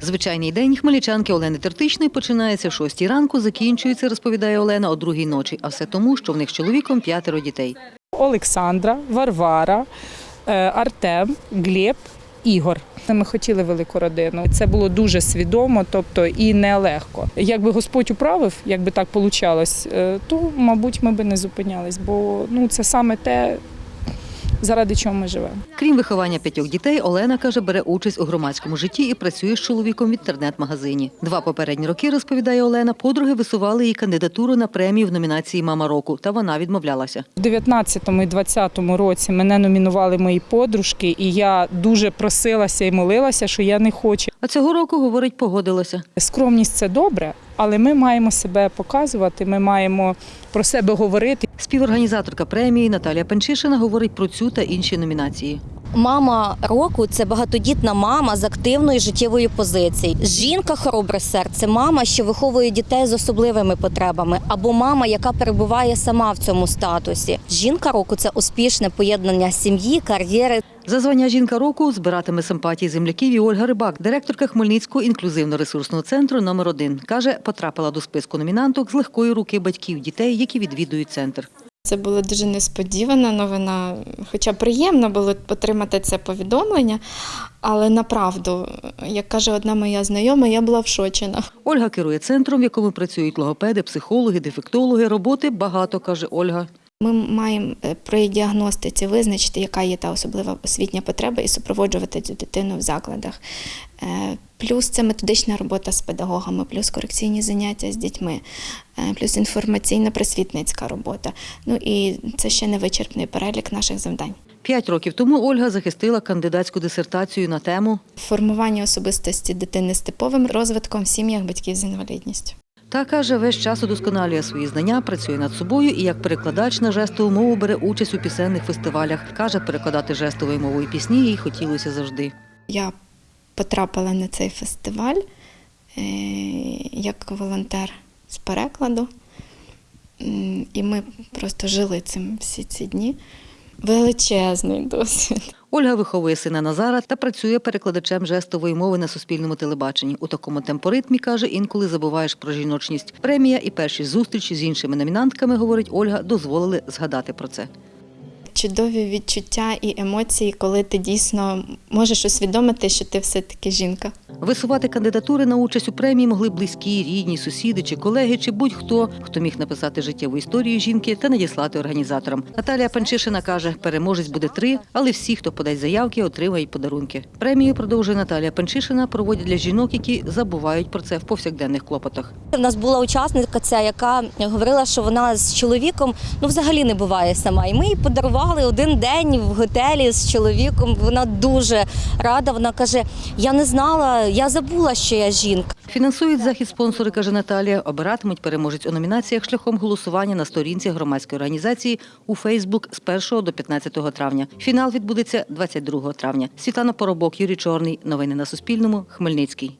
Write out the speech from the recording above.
Звичайний день хмельничанки Олени Тертичної починається о 6 ранку, закінчується, розповідає Олена, о другій ночі. А все тому, що в них з чоловіком п'ятеро дітей. Олександра, Варвара, е, Артем, Глеб, Ігор. Ми хотіли велику родину. Це було дуже свідомо, тобто і нелегко. Якби Господь управив, якби так вийшло, то, мабуть, ми би не зупинялись, бо ну, це саме те, заради чого ми живемо. Крім виховання п'ятьох дітей, Олена каже, бере участь у громадському житті і працює з чоловіком в інтернет-магазині. Два попередні роки, розповідає Олена, подруги висували її кандидатуру на премію в номінації Мама року, та вона відмовлялася. У 19-му і 20-му році мене номінували мої подружки, і я дуже просилася і молилася, що я не хочу. А цього року, говорить, погодилася. Скромність це добре, але ми маємо себе показувати, ми маємо про себе говорити. Співорганізаторка премії Наталія Панчишина говорить про цю та інші номінації. Мама року це багатодітна мама з активною життєвою позицією. Жінка хоробре серце, мама, що виховує дітей з особливими потребами, або мама, яка перебуває сама в цьому статусі. Жінка року це успішне поєднання сім'ї, кар'єри За звання жінка року збиратиме симпатії земляків і Ольга Рибак, директорка Хмельницького інклюзивно-ресурсного центру номер 1 Каже, потрапила до списку номінанток з легкої руки батьків дітей, які відвідують центр. Це була дуже несподівана новина, хоча приємно було отримати це повідомлення, але направду, як каже одна моя знайома, я була вшочена. Ольга керує центром, в якому працюють логопеди, психологи, дефектологи. Роботи багато, каже Ольга. Ми маємо е, при діагностиці визначити, яка є та особлива освітня потреба, і супроводжувати цю дитину в закладах. Е, Плюс це методична робота з педагогами, плюс корекційні заняття з дітьми, е, плюс інформаційна просвітницька робота. Ну і це ще не вичерпний перелік наших завдань. П'ять років тому Ольга захистила кандидатську дисертацію на тему Формування особистості дитини з типовим розвитком в сім'ях батьків з інвалідністю. Та каже, весь час удосконалює свої знання, працює над собою і як перекладач на жестову мову бере участь у пісенних фестивалях. Каже, перекладати жестовою мовою пісні їй хотілося завжди. Я потрапила на цей фестиваль е, як волонтер з перекладу. І ми просто жили цим всі ці дні. Величезний досвід. Ольга виховує сина Назара та працює перекладачем жестової мови на суспільному телебаченні. У такому темпоритмі каже, інколи забуваєш про жіночність. Премія і перші зустрічі з іншими номінантками, говорить Ольга, дозволили згадати про це. Чудові відчуття і емоції, коли ти дійсно можеш усвідомити, що ти все-таки жінка. Висувати кандидатури на участь у премії могли близькі, рідні, сусіди чи колеги, чи будь-хто, хто міг написати життєву історію жінки та надіслати організаторам. Наталія Панчишина каже, переможець буде три, але всі, хто подасть заявки, отримають подарунки. Премію продовжує Наталія Панчишина, проводять для жінок, які забувають про це в повсякденних клопотах. У нас була учасниця, ця, яка говорила, що вона з чоловіком ну взагалі не буває сама. І ми їй подарували один день в готелі з чоловіком. Вона дуже рада. Вона каже: Я не знала, я забула, що я жінка. Фінансують захід спонсори, каже Наталія. Обиратимуть переможець у номінаціях шляхом голосування на сторінці громадської організації у Фейсбук з 1 до 15 травня. Фінал відбудеться 22 травня. Світлана Поробок, Юрій Чорний. Новини на Суспільному. Хмельницький.